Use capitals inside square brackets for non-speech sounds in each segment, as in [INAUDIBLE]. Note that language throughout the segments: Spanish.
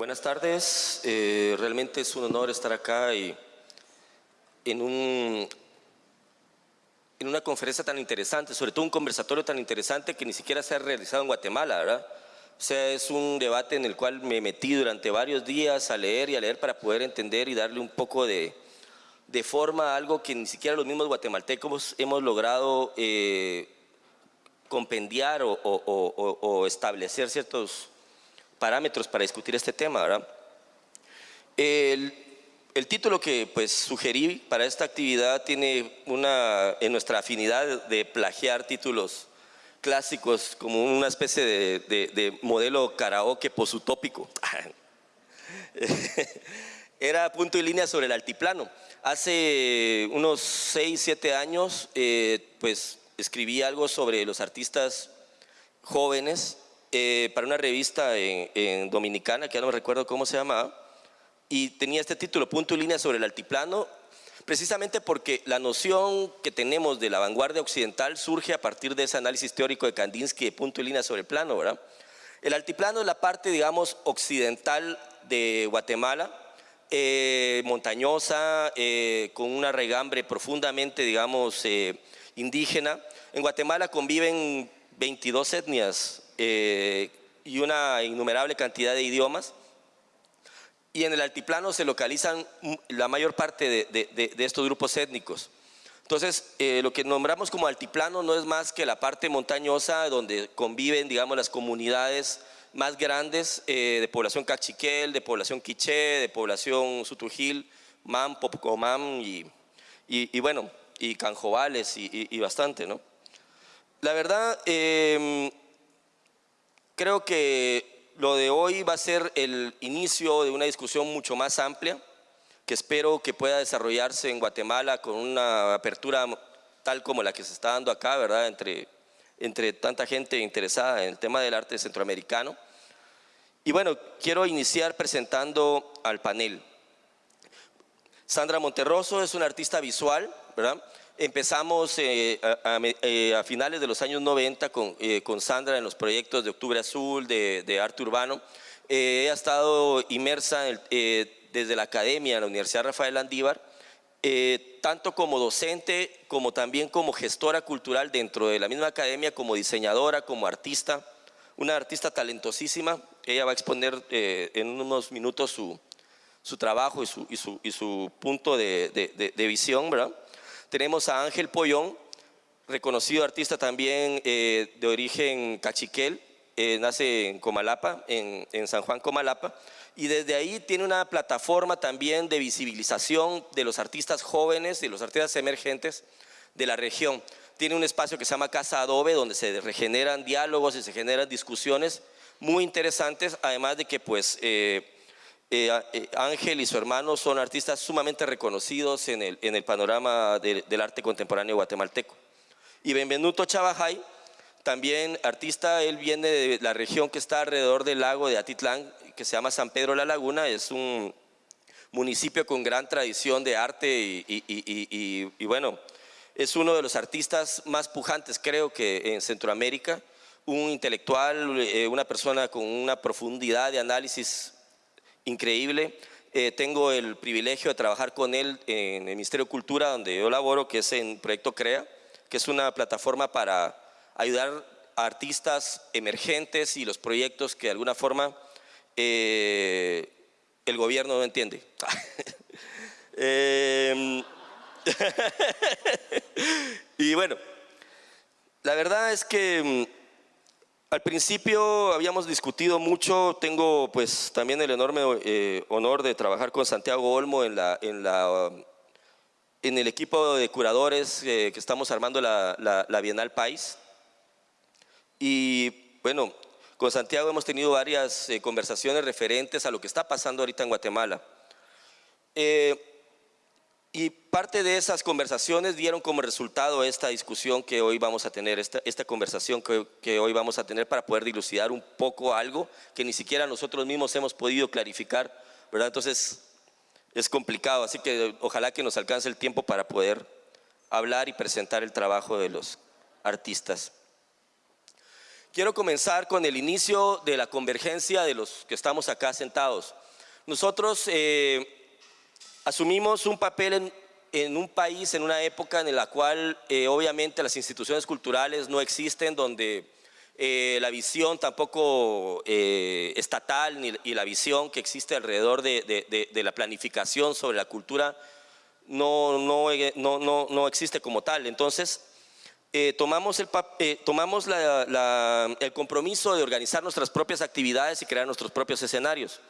Buenas tardes, eh, realmente es un honor estar acá y en, un, en una conferencia tan interesante, sobre todo un conversatorio tan interesante que ni siquiera se ha realizado en Guatemala, ¿verdad? O sea, es un debate en el cual me metí durante varios días a leer y a leer para poder entender y darle un poco de, de forma a algo que ni siquiera los mismos guatemaltecos hemos logrado eh, compendiar o, establecer ciertos parámetros para discutir este tema. ¿verdad? El, título que pues, sugerí para esta actividad tiene una, en nuestra afinidad de plagiar títulos clásicos como una especie de modelo karaoke posutópico. [LAUGHS] Era punto y línea sobre el altiplano. Hace unos 6, 7 años eh, pues, escribí algo sobre los artistas jóvenes eh, para una revista en, Dominicana, que ya no me recuerdo cómo se llamaba, y tenía este título, Punto y Línea sobre el Altiplano, precisamente porque la noción que tenemos de la vanguardia occidental surge a partir de ese análisis teórico de Kandinsky de punto y línea sobre el plano, ¿verdad? El altiplano es la parte, digamos, occidental de Guatemala, eh, montañosa, eh, con una regambre profundamente, digamos, indígena. En Guatemala conviven 22 etnias eh, y una innumerable cantidad de idiomas. Y en el altiplano se localizan la mayor parte de, estos grupos étnicos. Entonces, eh, lo que nombramos como altiplano no es más que la parte montañosa donde conviven, digamos, las comunidades más grandes eh, de población cachiquel, de población quiché, de población sutujil, mam, popocomam y, y, bueno, y canjobales y, bastante, ¿no? La verdad, eh, Creo que lo de hoy va a ser el inicio de una discusión mucho más amplia, que espero que pueda desarrollarse en Guatemala con una apertura tal como la que se está dando acá, ¿verdad? Entre, entre tanta gente interesada en el tema del arte centroamericano. Y bueno, quiero iniciar presentando al panel. Sandra Monterroso es una artista visual, ¿verdad? Empezamos eh, eh, a, finales de los años 90 con, eh, con, Sandra en los proyectos de Octubre Azul, de, arte urbano. ha estado inmersa desde la academia en la Universidad Rafael Andívar, tanto como docente como también como gestora cultural dentro de la misma academia, como diseñadora, como artista, una artista talentosísima. Ella va a exponer en unos minutos su, su trabajo y su, y su, y su punto de, de, de visión, ¿verdad? Tenemos a Ángel Pollón, reconocido artista también eh, de origen cachiquel, eh, nace en Comalapa, en, San Juan Comalapa, y desde ahí tiene una plataforma también de visibilización de los artistas jóvenes, de los artistas emergentes de la región. Tiene un espacio que se llama Casa Adobe, donde se regeneran diálogos y se generan discusiones muy interesantes, además de que pues... Eh, eh, eh, Ángel y su hermano son artistas sumamente reconocidos en el, panorama del arte contemporáneo guatemalteco. Y Benvenuto Chavajay, también artista, él viene de la región que está alrededor del lago de Atitlán, que se llama San Pedro la Laguna, es un municipio con gran tradición de arte y, bueno, es uno de los artistas más pujantes creo que en Centroamérica, un intelectual, eh, una persona con una profundidad de análisis increíble. Eh, tengo el privilegio de trabajar con él en el Ministerio de Cultura, donde yo laboro, que es en Proyecto CREA, que es una plataforma para ayudar a artistas emergentes y los proyectos que de alguna forma eh, el gobierno no entiende. [LAUGHS] Em, [LAUGHS] y bueno, la verdad es que mm, al principio habíamos discutido mucho, tengo pues también el enorme eh, honor de trabajar con Santiago Olmo en, la, en, la, en el equipo de curadores eh, que estamos armando la, la, Bienal País. Y bueno, con Santiago hemos tenido varias eh, conversaciones referentes a lo que está pasando ahorita en Guatemala. Y parte de esas conversaciones dieron como resultado esta discusión que hoy vamos a tener, esta, esta conversación que, que, hoy vamos a tener para poder dilucidar un poco algo que ni siquiera nosotros mismos hemos podido clarificar, ¿verdad? Entonces es complicado, así que ojalá que nos alcance el tiempo para poder hablar y presentar el trabajo de los artistas. Quiero comenzar con el inicio de la convergencia de los que estamos acá sentados. Nosotros eh, asumimos un papel en, un país, en una época en la cual eh, obviamente las instituciones culturales no existen, donde eh, la visión tampoco estatal ni, y la visión que existe alrededor de, la planificación sobre la cultura no, no, no, no existe como tal. Entonces, eh, tomamos, el, eh, tomamos el compromiso de organizar nuestras propias actividades y crear nuestros propios escenarios.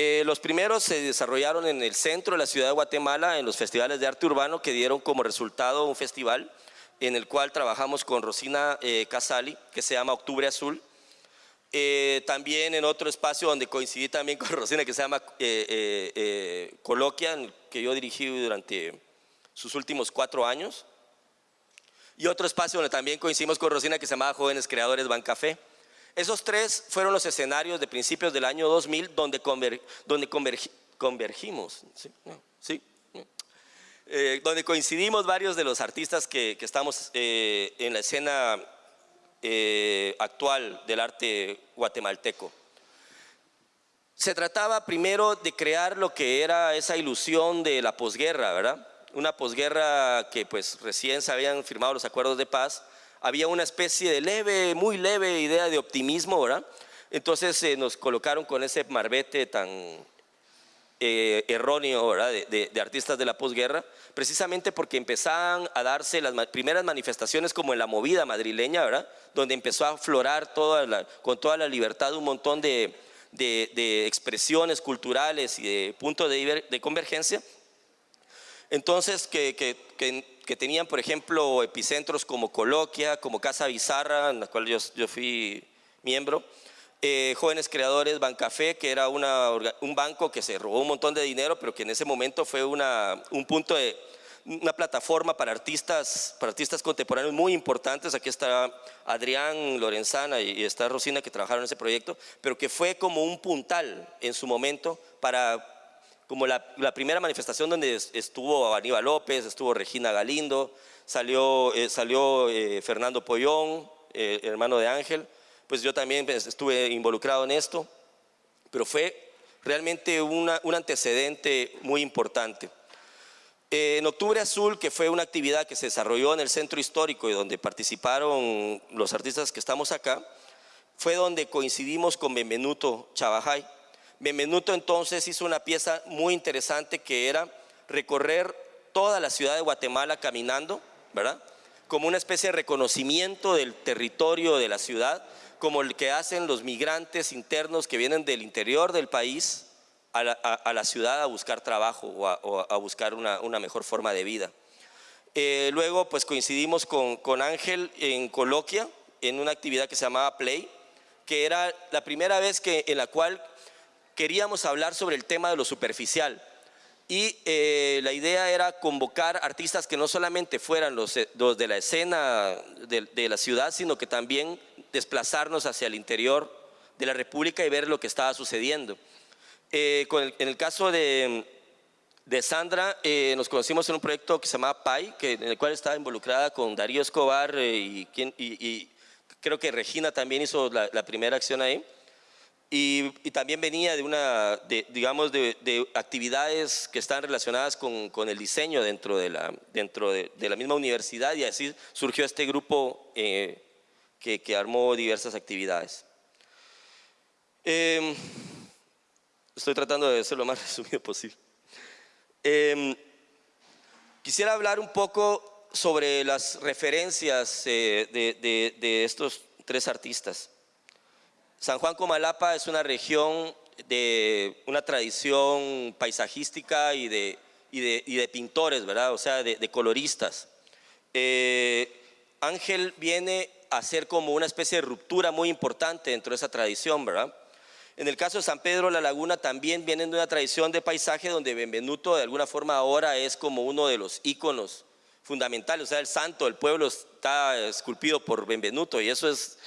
Eh, los primeros se desarrollaron en el centro de la ciudad de Guatemala, en los festivales de arte urbano, que dieron como resultado un festival en el cual trabajamos con Rosina Casali, que se llama Octubre Azul. también en otro espacio donde coincidí también con [LAUGHS] Rosina, que se llama Coloquia, que yo dirigí durante sus últimos cuatro años y otro espacio donde también coincidimos con Rosina que se llamaba Jóvenes Creadores Bancafé. Esos tres fueron los escenarios de principios del año 2000 donde, convergimos, ¿sí? Eh, donde coincidimos varios de los artistas que, estamos eh, en la escena eh, actual del arte guatemalteco. Se trataba primero de crear lo que era esa ilusión de la posguerra, ¿verdad? una posguerra que pues recién se habían firmado los acuerdos de paz, había una especie de leve, muy leve idea de optimismo, ¿verdad? Entonces eh, nos colocaron con ese marbete tan eh, erróneo, ¿verdad? De, artistas de la posguerra, precisamente porque empezaban a darse las primeras manifestaciones como en la movida madrileña, ¿verdad? Donde empezó a aflorar toda con toda la libertad un montón de, expresiones culturales y de puntos de convergencia entonces, que, tenían, por ejemplo, epicentros como Coloquia, como Casa Bizarra, en la cual yo, fui miembro, eh, Jóvenes Creadores Bancafé, que era un banco que se robó un montón de dinero, pero que en ese momento fue un punto de una plataforma para artistas, para artistas contemporáneos muy importantes. Aquí está Adrián Lorenzana y está Rosina que trabajaron en ese proyecto, pero que fue como un puntal en su momento para como la, primera manifestación donde estuvo Aníbal López, estuvo Regina Galindo, salió, eh, salió eh, Fernando Pollón, eh, hermano de Ángel, pues yo también pues, estuve involucrado en esto, pero fue realmente un antecedente muy importante. en Octubre Azul, que fue una actividad que se desarrolló en el centro histórico y donde participaron los artistas que estamos acá, fue donde coincidimos con Benvenuto Chavajay, Benvenuto entonces hizo una pieza muy interesante que era recorrer toda la ciudad de Guatemala caminando, ¿verdad? Como una especie de reconocimiento del territorio de la ciudad, como el que hacen los migrantes internos que vienen del interior del país a la, ciudad a buscar trabajo o a, buscar una, mejor forma de vida. Eh, luego pues coincidimos con, con Ángel en Coloquia, en una actividad que se llamaba Play, que era la primera vez que, en la cual queríamos hablar sobre el tema de lo superficial. Y eh, la idea era convocar artistas que no solamente fueran los, eh, de la escena de, la ciudad, sino que también desplazarnos hacia el interior de la República y ver lo que estaba sucediendo. Eh, en el caso de, Sandra, nos conocimos en un proyecto que se llamaba PAI, que, en el cual estaba involucrada con Darío Escobar y, creo que Regina también hizo la primera acción ahí. Y, también venía de una, de, digamos, de, actividades que están relacionadas con, con, el diseño dentro, de la, dentro de, la misma universidad y así surgió este grupo eh, que, que, armó diversas actividades. Em, estoy tratando de ser lo más [LAUGHS] resumido posible. Em, quisiera hablar un poco sobre las referencias eh, de estos tres artistas. San Juan Comalapa es una región de una tradición paisajística y de, de, pintores, ¿verdad? O sea, de, coloristas. Eh, Ángel viene a ser como una especie de ruptura muy importante dentro de esa tradición, ¿verdad? En el caso de San Pedro La Laguna también vienen de una tradición de paisaje donde Benvenuto de alguna forma ahora es como uno de los íconos fundamentales, o sea, el santo del pueblo está esculpido por Benvenuto y eso es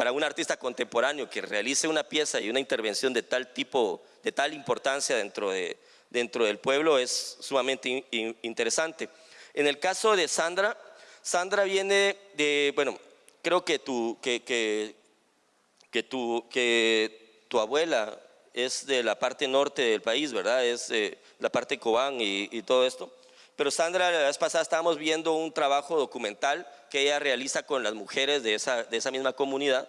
para un artista contemporáneo que realice una pieza y una intervención de tal tipo, de tal importancia dentro, de, dentro del pueblo es sumamente interesante. En el caso de Sandra, Sandra viene de, bueno, creo que tu, que, que, tu, que tu abuela es de la parte norte del país, ¿verdad? Es eh, la parte Cobán y todo esto. Pero Sandra, la vez pasada estábamos viendo un trabajo documental que ella realiza con las mujeres de esa, de esa misma comunidad,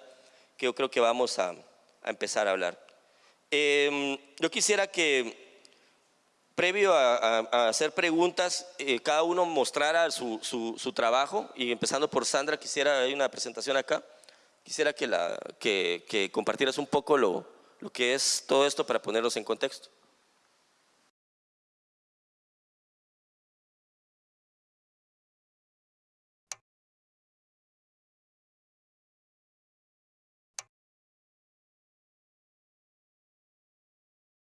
que yo creo que vamos a, empezar a hablar. Eh, yo quisiera que, previo a, hacer preguntas, eh, cada uno mostrara su, su- trabajo, y empezando por Sandra, quisiera, hay una presentación acá, quisiera que, la, que compartieras un poco lo, lo que es todo esto para ponerlos en contexto.